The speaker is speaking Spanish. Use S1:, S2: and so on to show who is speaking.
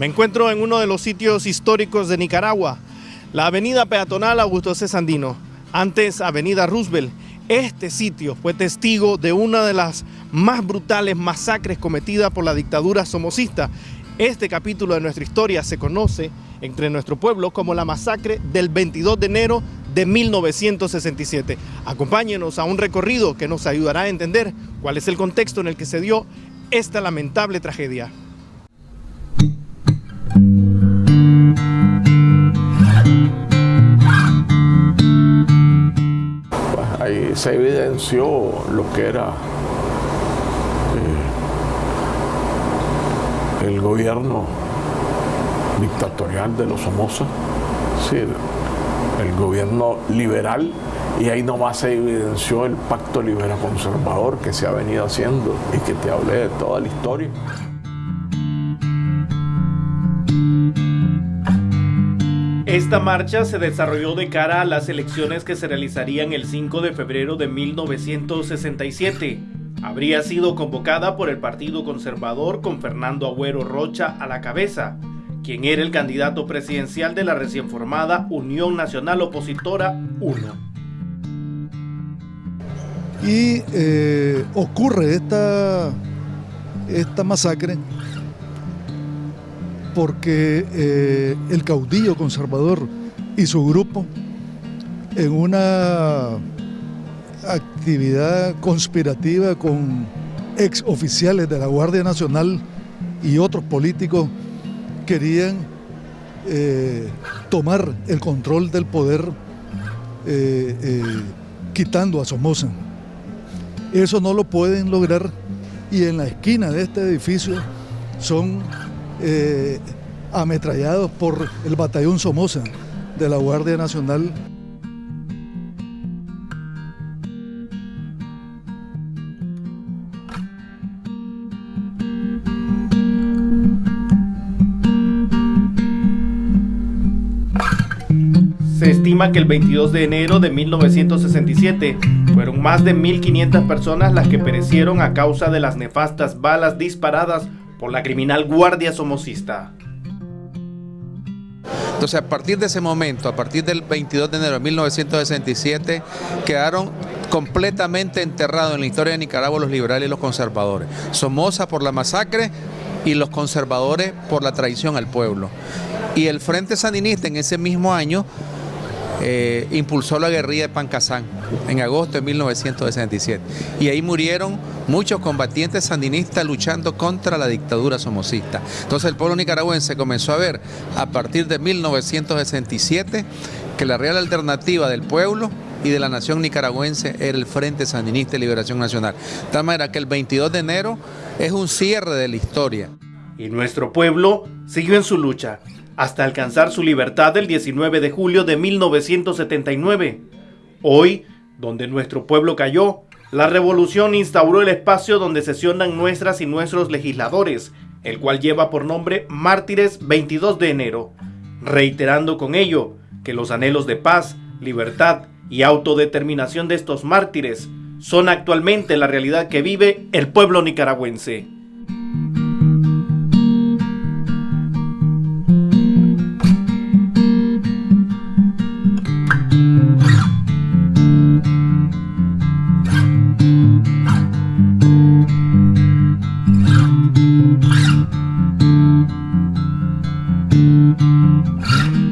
S1: Me encuentro en uno de los sitios históricos de Nicaragua, la avenida peatonal Augusto C. Sandino, antes avenida Roosevelt. Este sitio fue testigo de una de las más brutales masacres cometidas por la dictadura somocista. Este capítulo de nuestra historia se conoce entre nuestro pueblo como la masacre del 22 de enero de 1967. Acompáñenos a un recorrido que nos ayudará a entender cuál es el contexto en el que se dio esta lamentable tragedia.
S2: Ahí se evidenció lo que era eh, el gobierno dictatorial de los Somoza, sí, el gobierno liberal, y ahí nomás se evidenció el pacto libera conservador que se ha venido haciendo y que te hablé de toda la historia.
S1: Esta marcha se desarrolló de cara a las elecciones que se realizarían el 5 de febrero de 1967. Habría sido convocada por el Partido Conservador con Fernando Agüero Rocha a la cabeza, quien era el candidato presidencial de la recién formada Unión Nacional Opositora 1.
S3: Y eh, ocurre esta, esta masacre porque eh, el caudillo conservador y su grupo en una actividad conspirativa con ex oficiales de la Guardia Nacional y otros políticos querían eh, tomar el control del poder eh, quitando a Somoza. Eso no lo pueden lograr y en la esquina de este edificio son eh, ametrallados por el batallón Somoza de la Guardia Nacional.
S1: Se estima que el 22 de enero de 1967 fueron más de 1.500 personas las que perecieron a causa de las nefastas balas disparadas por la criminal guardia somocista.
S4: Entonces, a partir de ese momento, a partir del 22 de enero de 1967, quedaron completamente enterrados en la historia de Nicaragua los liberales y los conservadores. Somoza por la masacre y los conservadores por la traición al pueblo. Y el Frente Sandinista en ese mismo año eh, impulsó la guerrilla de Pancasán en agosto de 1967. Y ahí murieron muchos combatientes sandinistas luchando contra la dictadura somocista. Entonces el pueblo nicaragüense comenzó a ver a partir de 1967 que la real alternativa del pueblo y de la nación nicaragüense era el Frente Sandinista de Liberación Nacional. De tal manera que el 22 de enero es un cierre de la historia.
S1: Y nuestro pueblo siguió en su lucha hasta alcanzar su libertad el 19 de julio de 1979. Hoy, donde nuestro pueblo cayó, la revolución instauró el espacio donde sesionan nuestras y nuestros legisladores, el cual lleva por nombre Mártires 22 de enero, reiterando con ello que los anhelos de paz, libertad y autodeterminación de estos mártires son actualmente la realidad que vive el pueblo nicaragüense. Huh?